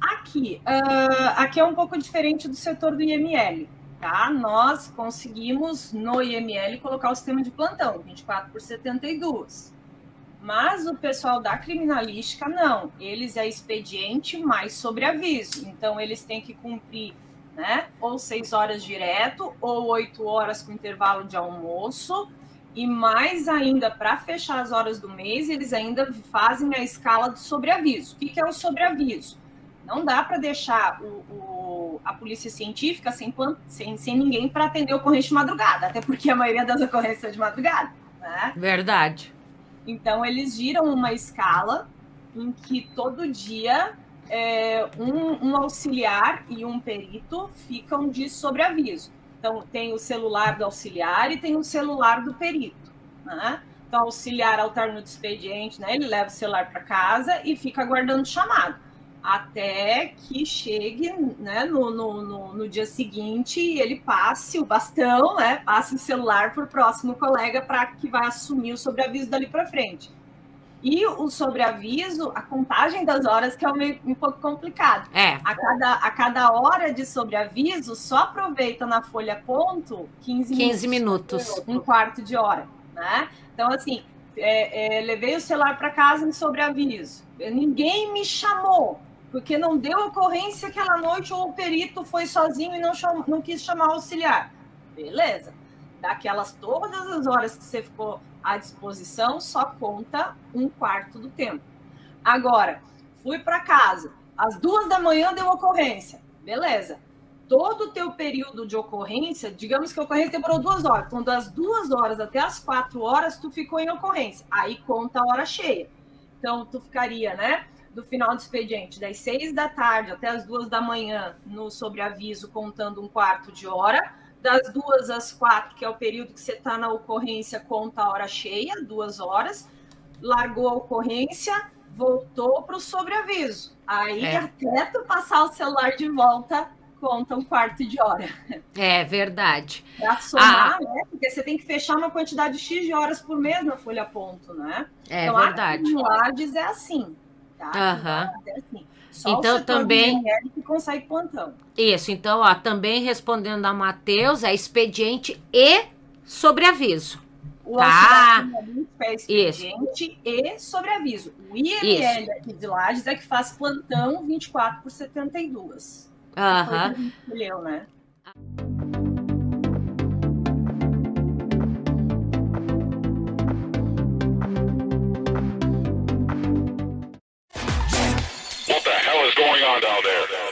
Aqui, ah, aqui é um pouco diferente do setor do IML, tá? Nós conseguimos no IML colocar o sistema de plantão, 24 por 72. Mas o pessoal da criminalística não, eles é expediente mais sobre aviso. Então eles têm que cumprir, né? Ou seis horas direto, ou oito horas com intervalo de almoço. E mais ainda, para fechar as horas do mês, eles ainda fazem a escala do sobreaviso. O que, que é o sobreaviso? Não dá para deixar o, o, a polícia científica sem, sem, sem ninguém para atender ocorrência de madrugada, até porque a maioria das ocorrências é de madrugada. Né? Verdade. Então, eles giram uma escala em que todo dia é, um, um, auxiliar e um perito ficam de sobreaviso. Então, tem o celular do auxiliar e tem o celular do perito. Né? Então, o auxiliar alterna o expediente, né? ele leva o celular para casa e fica aguardando chamado até que chegue né, no, no, no, no, dia seguinte e ele passe o bastão, né, passe o celular para o próximo colega para que vai assumir o sobreaviso dali para frente. E o sobreaviso, a contagem das horas que é meio, um pouco complicado. É. A cada, a cada hora de sobreaviso, só aproveita na folha ponto 15, 15 minutos. minutos. Um quarto de hora. Né? Então, assim, é, é, levei o celular para casa em sobreaviso. Ninguém me chamou porque não deu ocorrência aquela noite ou o perito foi sozinho e não, chamou, não quis chamar o auxiliar. Beleza. Daquelas todas as horas que você ficou à disposição, só conta um quarto do tempo. Agora, fui para casa, às duas da manhã deu ocorrência. Beleza. Todo o teu período de ocorrência, digamos que a ocorrência demorou duas horas. Então, das duas horas até as quatro horas, tu ficou em ocorrência. Aí conta a hora cheia. Então, tu ficaria, né? do final do expediente, das seis da tarde até as duas da manhã, no sobreaviso, contando um quarto de hora. Das duas às quatro, que é o período que você está na ocorrência, conta a hora cheia, duas horas. Largou a ocorrência, voltou para o sobreaviso. Aí, é. até tu passar o celular de volta, conta um quarto de hora. É verdade. Para somar, ah. né? Porque você tem que fechar uma quantidade X de horas por mês na folha ponto, né? É então, verdade. Então, é assim tá? Uhum. Assim, então também que consegue plantão. Isso, então ó, também respondendo a Matheus, é expediente e sobreaviso. O tá. é expediente Isso. e sobreaviso. O IML aqui de Lages é que faz plantão 24 por 72. Aham. Uhum. Né? Going down there?